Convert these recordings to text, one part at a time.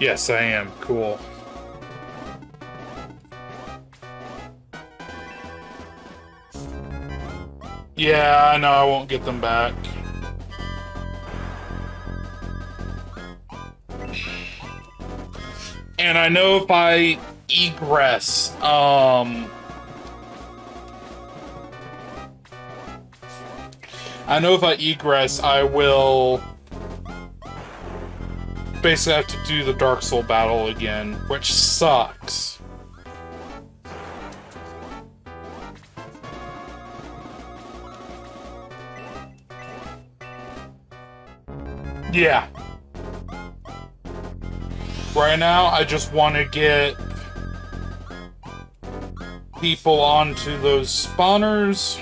Yes, I am. Cool. Yeah, I know I won't get them back. And I know if I egress, um... I know if I egress, I will basically have to do the Darksol battle again, which sucks. Yeah. Right now, I just want to get people onto those spawners.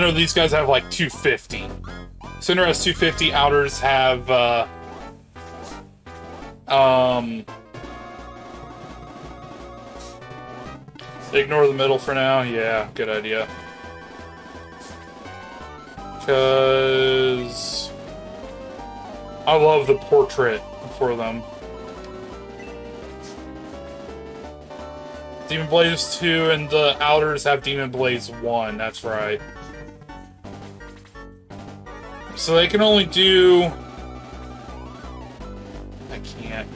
Know these guys have like 250. Cinder has 250, Outers have, uh, um, ignore the middle for now. Yeah, good idea. Because I love the portrait for them. Demon Blaze 2 and the Outers have Demon Blaze 1, that's right. So they can only do... I can't.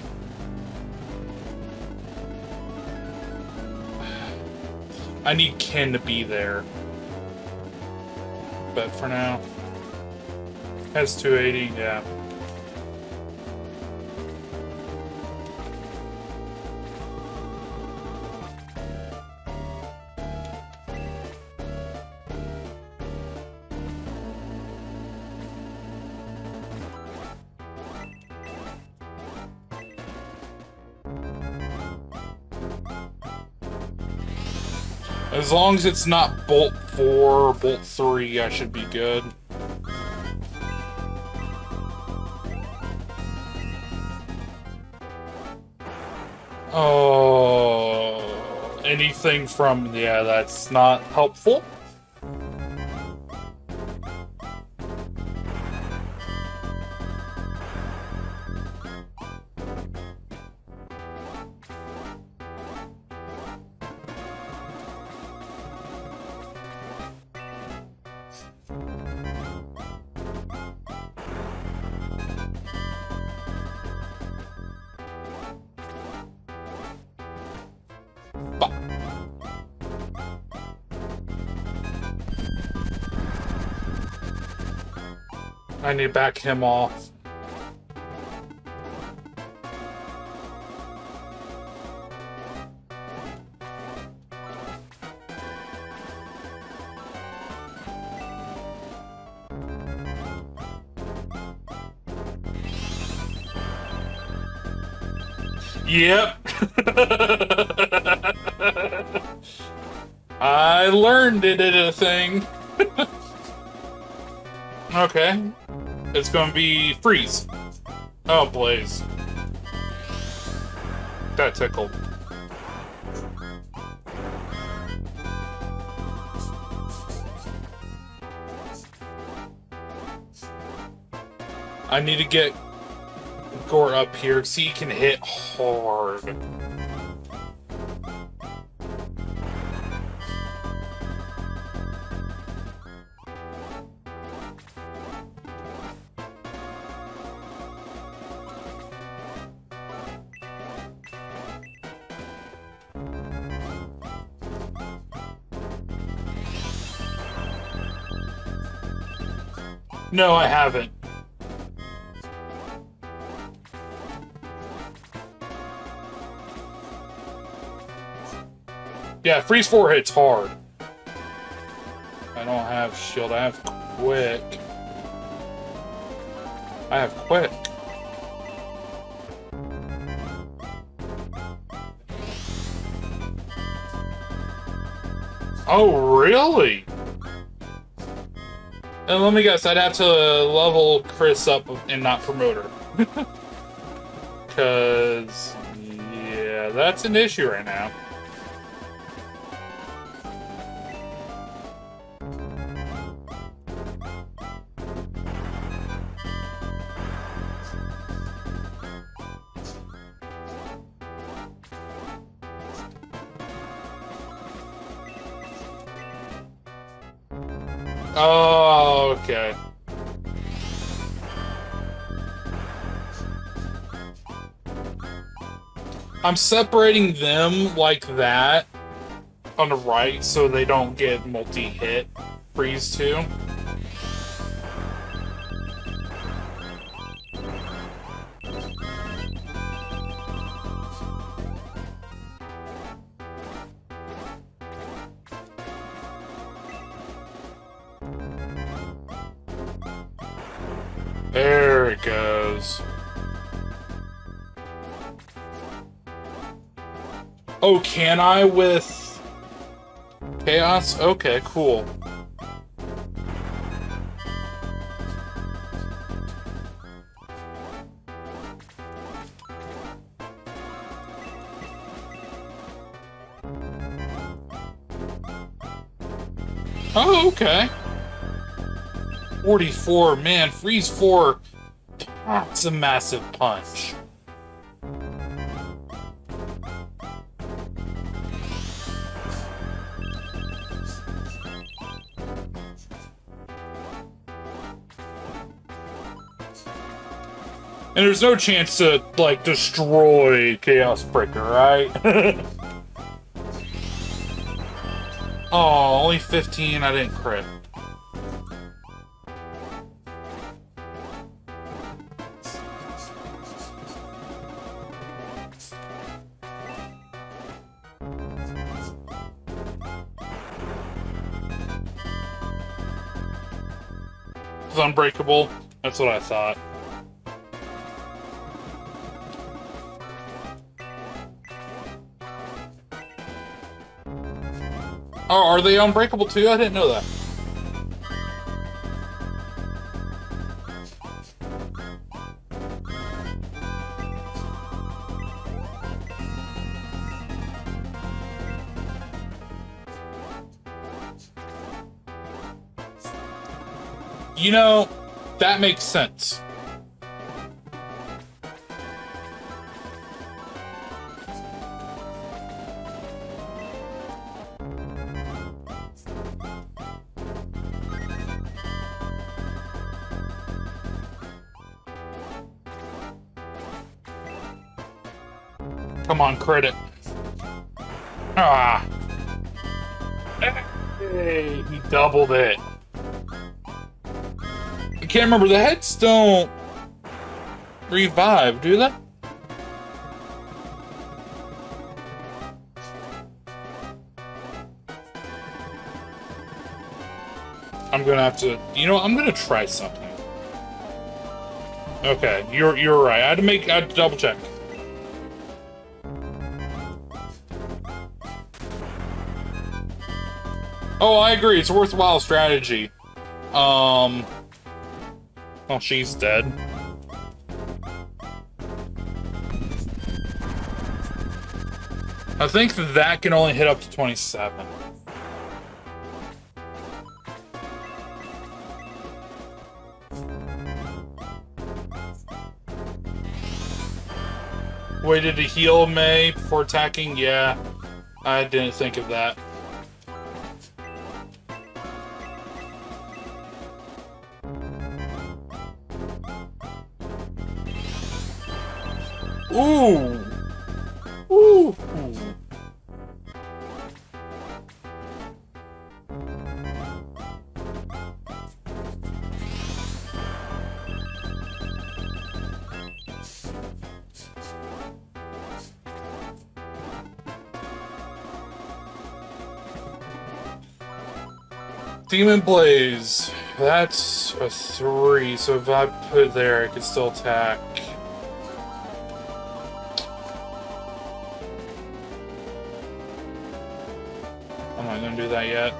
I need Ken to be there. But for now... Has 280, yeah. As long as it's not Bolt 4 or Bolt 3, I should be good. Oh, anything from, yeah, that's not helpful. Back him off. Yep. I learned it at a thing. okay. It's gonna be freeze. Oh, Blaze. That tickled. I need to get Gort up here so he can hit hard. No, I haven't. Yeah, freeze four hits hard. I don't have shield, I have quick. I have quick. Oh, really? And let me guess, I'd have to level Khris up and not promote her. Because, yeah, that's an issue right now. Oh, okay. I'm separating them like that on the right so they don't get multi-hit freeze too. There it goes. Oh, can I with Chaos? Okay, cool. 44, man, freeze 4. That's a massive punch. And there's no chance to, like, destroy Chaos Breaker, right? oh, only 15, I didn't crit. That's what I thought. Oh, are they unbreakable too? I didn't know that. You know, that makes sense. Come on, credit. Ah. Hey, he doubled it. Can't remember. The heads don't revive, do they? I'm gonna have to. You know, I'm gonna try something. Okay, you're you're right. I had to make. I had to double check. Oh, I agree. It's a worthwhile strategy. Um. Oh, she's dead. I think that can only hit up to 27. Waited to heal Mae before attacking? Yeah, I didn't think of that. Demon Blaze. That's a three, so if I put it there, I could still attack. I'm not gonna do that yet.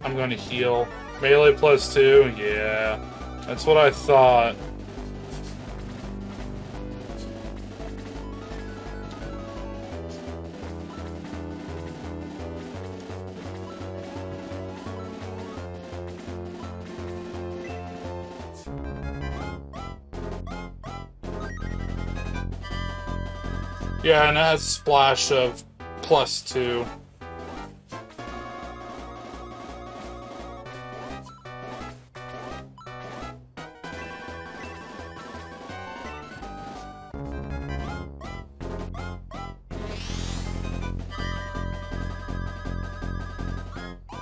I'm gonna heal. Melee plus two, yeah. That's what I thought. Yeah, and it has a splash of plus two.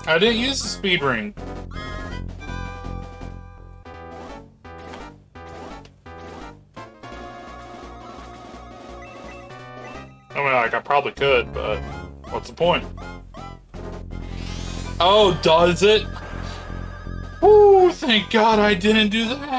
I didn't use the speed ring. Point? Oh, does it? Ooh, thank God I didn't do that.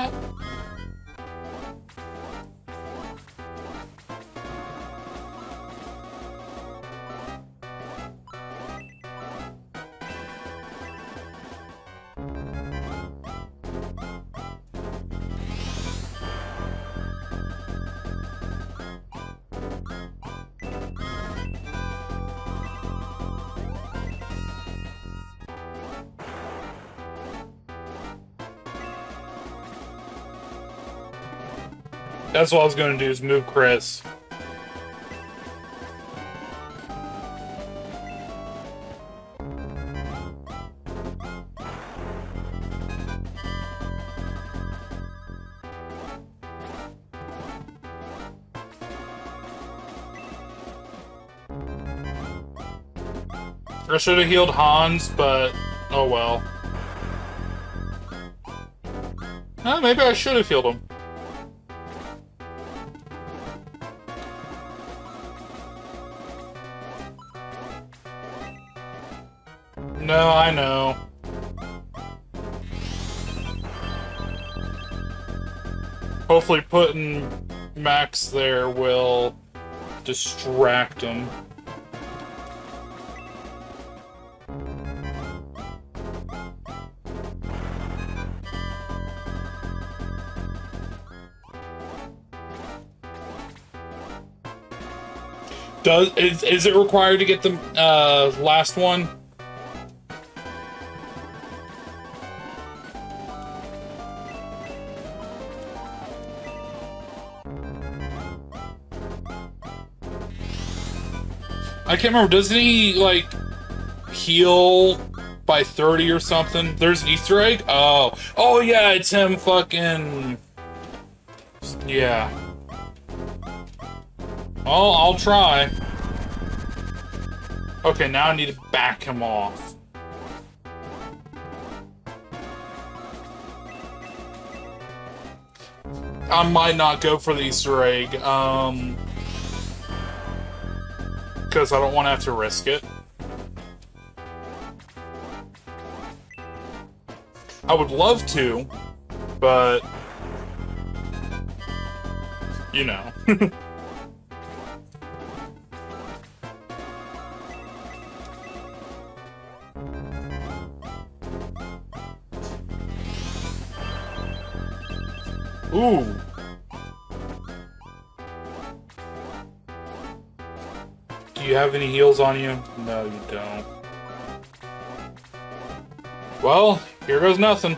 That's what I was going to do, is move Khris. I should have healed Hans, but oh well. Uh, maybe I should have healed him. No, I know. Hopefully putting Max there will distract him. Does is is it required to get the uh, last one? Can't remember. Doesn't he like heal by 30 or something? There's an Easter egg? Oh. Oh yeah, it's him fucking Yeah. Oh, I'll try. Okay, now I need to back him off. I might not go for the Easter egg, um... Because I don't want to have to risk it. I would love to, but... You know. Ooh. Do you have any heals on you? No, you don't. Well, here goes nothing.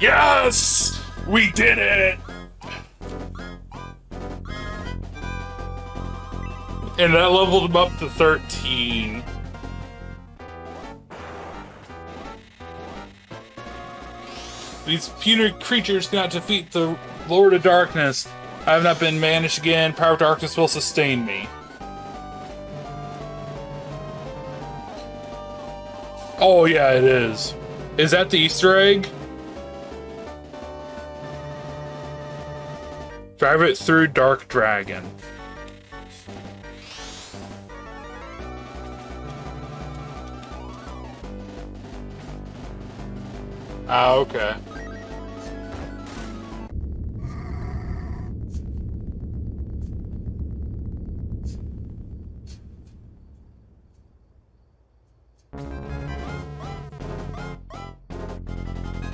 Yes! We did it! And that leveled him up to 13. These puny creatures cannot defeat the Lord of Darkness. I have not been banished again. Power of Darkness will sustain me. Oh, yeah, it is. Is that the Easter egg? Drive it through Dark Dragon. Ah, okay.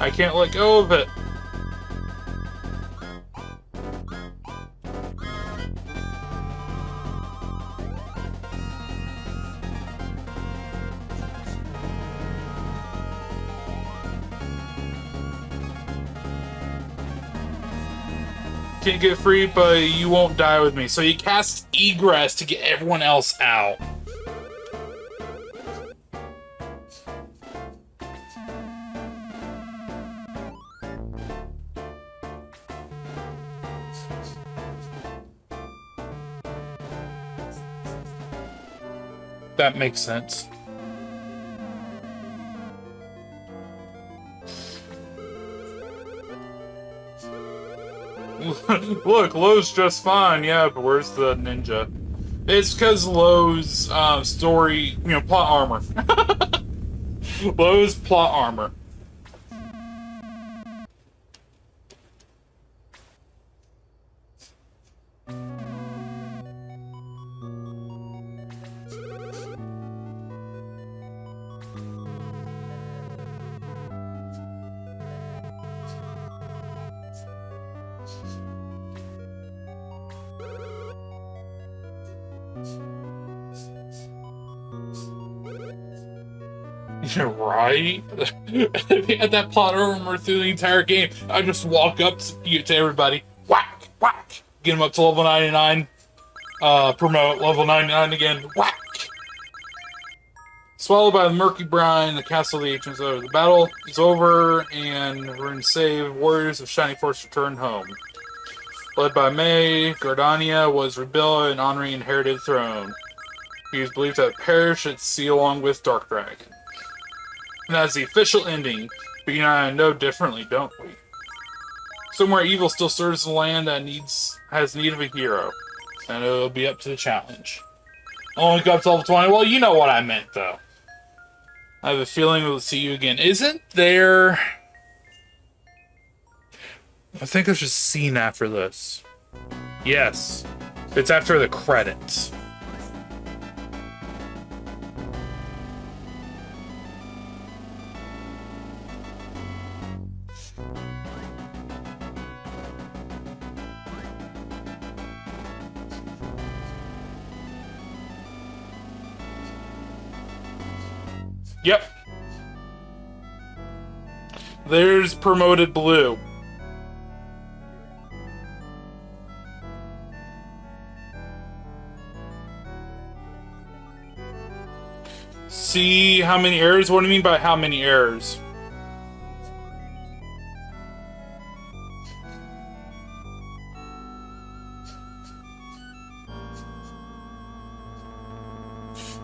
I can't let go of it. can't get free, but you won't die with me. So you cast egress to get everyone else out. That makes sense. Look, Lowe's just fine, yeah, but where's the ninja? It's because Lowe's uh, story, you know, plot armor. Lowe's plot armor. right. if he had that plot armor through the entire game, I just walk up to, to everybody, whack, whack, get them up to level 99, uh, promote level 99 again, whack. Swallowed by the murky brine, the castle of the ancients over. The battle is over, and we're in save. Warriors of Shining Force return home. Led by Mae, Guardiana was rebuilt and honoring inherited throne. He was believed to have perished at sea along with Dark Dragon. And that's the official ending, but you and I know differently, don't we? Somewhere evil still serves the land that needs has need of a hero, and it'll be up to the challenge. Only got to level 20. Well, you know what I meant, though. I have a feeling we'll see you again. Isn't there... I think there's a scene after this. Yes. It's after the credits. Yep. There's promoted blue. See how many errors? What do you mean by how many errors?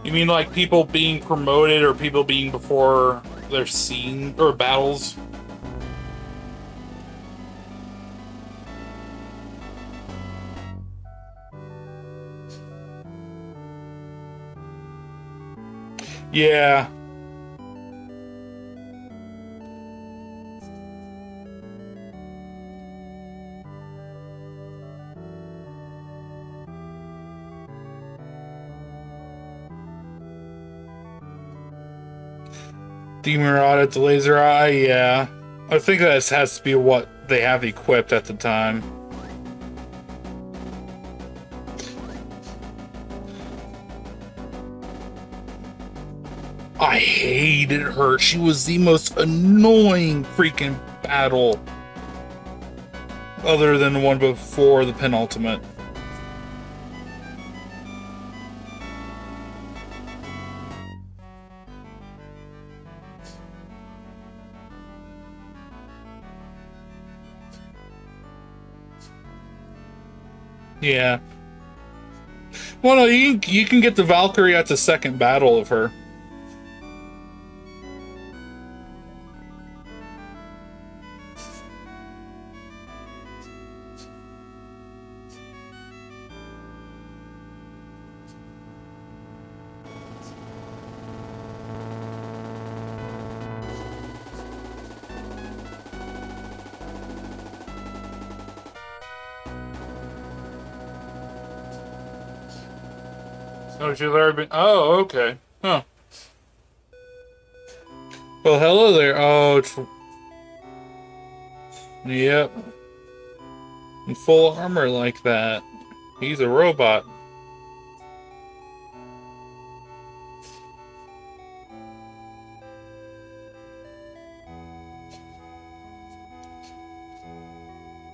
You mean like people being promoted or people being before their scene or battles? Yeah. Rod at the laser eye, yeah. I think that has to be what they have equipped at the time. Hated her. She was the most annoying freaking battle. Other than the one before the penultimate. Yeah. Well, no, you, you can get the Valkyrie at the second battle of her. Oh, she's already been. Oh, okay. Huh. Well, hello there. Oh, it's. Yep. In full armor like that. He's a robot.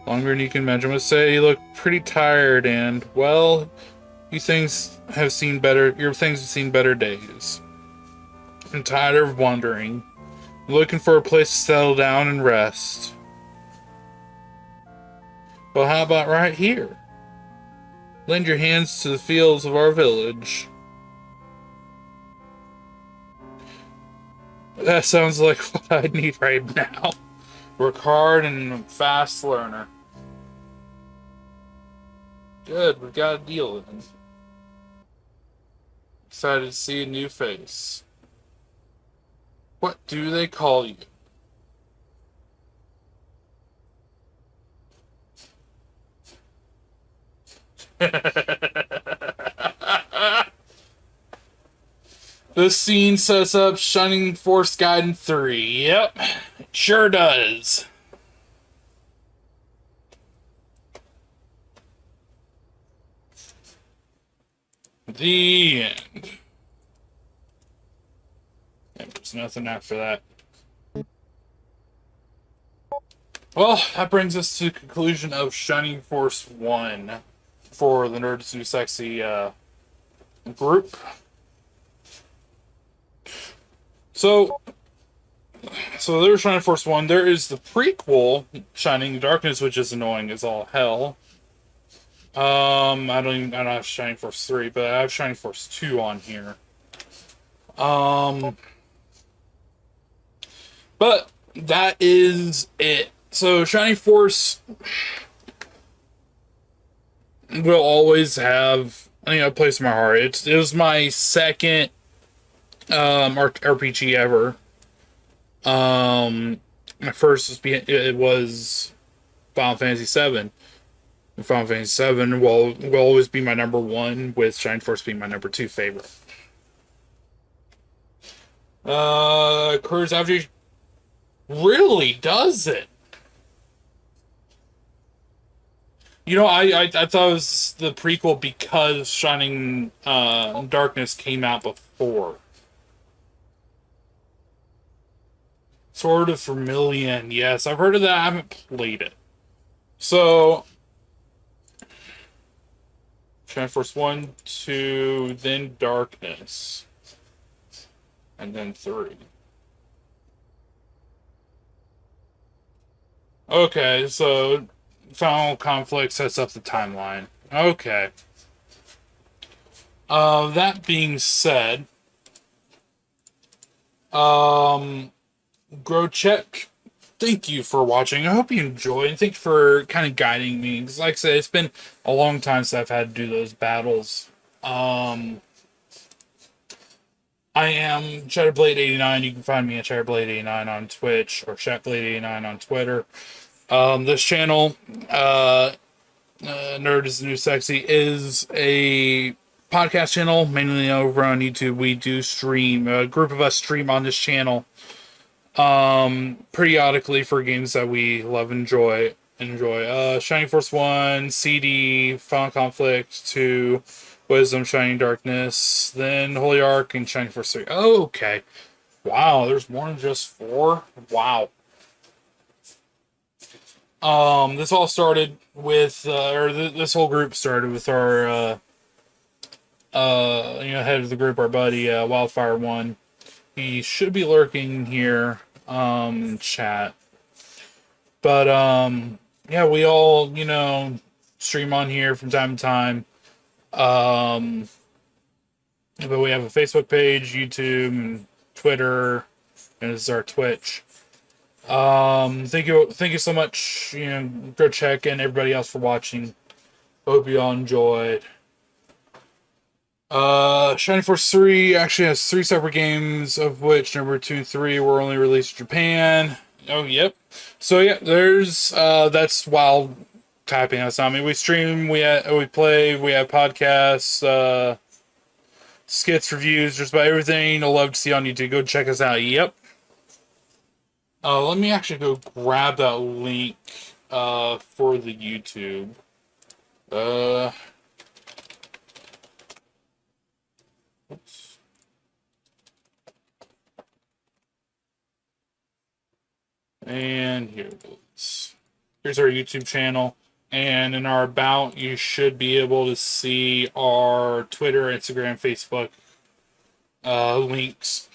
longer than you can imagine. I must say you look pretty tired and, well, you things have seen better, your things have seen better days. I'm tired of wandering, looking for a place to settle down and rest. Well, how about right here? Lend your hands to the fields of our village. That sounds like what I need right now. Work hard and fast learner. Good, We've got a deal then. Excited to see a new face. What do they call you? this scene sets up Shining Force Gaiden 3. Yep, sure does. The end. there's nothing after that. Well, that brings us to the conclusion of Shining Force 1 for the Nerds Who Sexy uh, group. So, so there's Shining Force 1. There is the prequel, Shining Darkness, which is annoying as all hell. Um, I don't even, I don't have Shining Force 3, but I have Shining Force 2 on here. Um, but that is it. So Shining Force will always have you know a place in my heart. It's it was my second um RPG ever. Um, my first was it was Final Fantasy Seven. Final Fantasy Seven will will always be my number one, with Shining Force being my number two favorite. Uh, Courage After really does it. You know, I, I, I thought it was the prequel because Shining uh, Darkness came out before. Sword of Vermilion, yes, I've heard of that. I haven't played it. So, Shining Force 1, 2, then Darkness, and then 3. Okay, so Final Conflict sets up the timeline. Okay. Uh, that being said, um, Grocheck, thank you for watching. I hope you enjoyed. Thank you for kind of guiding me. Because, like I said, it's been a long time since I've had to do those battles. Um, I am Shatterblade89. You can find me at Shatterblade89 on Twitch or Shatterblade89 on Twitter. Um, this channel, uh, uh, Nerd is the New Sexy, is a podcast channel, mainly over on YouTube. We do stream, a group of us stream on this channel um, periodically for games that we love enjoy. Enjoy. Uh, Shining Force 1, CD, Final Conflict 2, Wisdom, Shining Darkness, then Holy Ark, and Shining Force 3. Oh, okay. Wow, there's more than just four? Wow. Um, this all started with, uh, or th this whole group started with our, uh, uh, you know, head of the group, our buddy, uh, Wildfire One. He should be lurking here, um, chat. But, um, yeah, we all, you know, stream on here from time to time. Um, but we have a Facebook page, YouTube, Twitter, and this is our Twitch. Um, thank you, thank you so much, you know, go check and everybody else for watching. Hope you all enjoyed. Uh, Shining Force 3 actually has three separate games, of which number 2 and 3 were only released in Japan. Oh, yep. So, yeah, there's, uh, that's wild typing. That's not me. We stream, we, ha- we play, we have podcasts, uh, skits, reviews, just about everything you'll love to see on YouTube. Go check us out. Yep. Uh, let me actually go grab that link uh, for the YouTube. Uh, oops. And here's our YouTube channel. And in our about, you should be able to see our Twitter, Instagram, Facebook uh, links.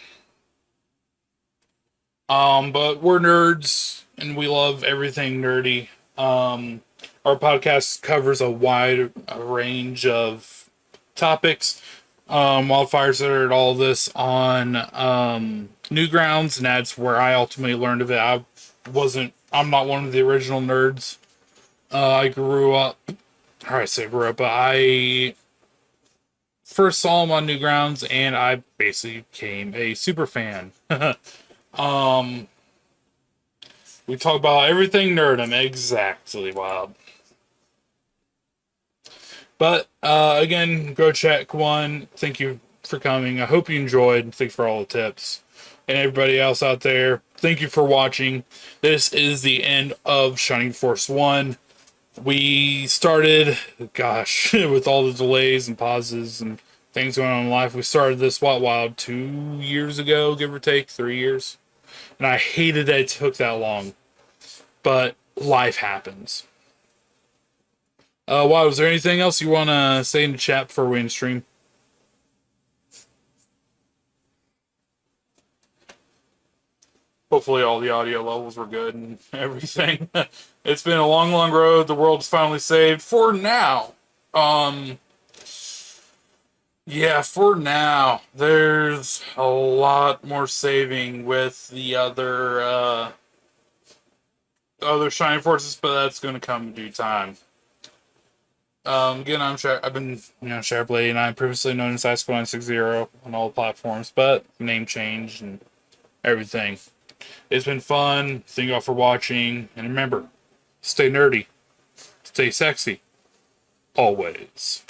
Um, but we're nerds and we love everything nerdy. Um, our podcast covers a wide range of topics. Um, Wildfire started all this on um, Newgrounds, and that's where I ultimately learned of it. I wasn't, I'm not one of the original nerds. Uh, I grew up, or I say grew up, but I first saw him on Newgrounds, and I basically became a super fan. um, we talk about everything nerdum, exactly wild. But uh, again, go check one. Thank you for coming. I hope you enjoyed. Thanks for all the tips. And everybody else out there, thank you for watching. This is the end of Shining Force 1. We started, gosh, with all the delays and pauses and things going on in life. We started this, what, wild, two years ago, give or take, three years. And I hated that it took that long. But life happens. Uh, wow, was there anything else you want to say in the chat before we end stream? Hopefully all the audio levels were good and everything. it's been a long, long road. The world's finally saved for now. Um, yeah, for now. There's a lot more saving with the other, uh, other Shining Forces, but that's going to come in due time. Um, again, I'm I've been, you know, Shatterblade, and I'm previously known as Ice960 on all platforms, but name change and everything. It's been fun. Thank you all for watching, and remember, stay nerdy, stay sexy, always.